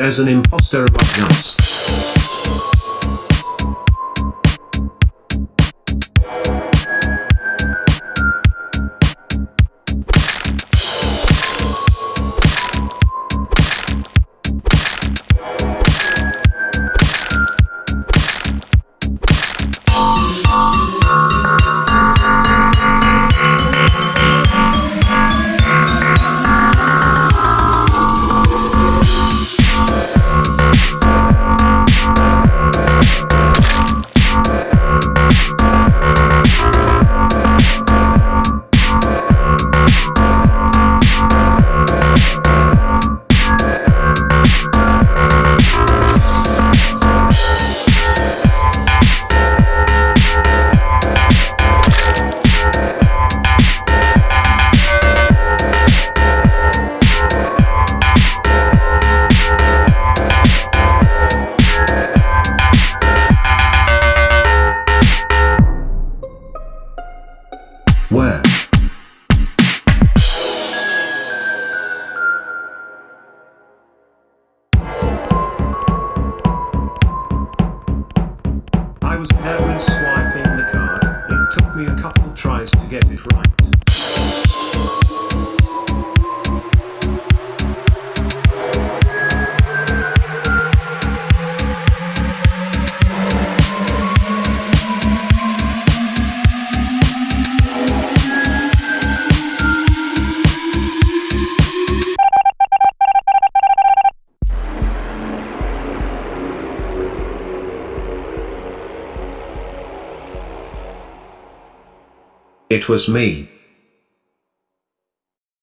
as an imposter among us. Where? I was there when swiping the card. It took me a couple tries to get it right. It was me.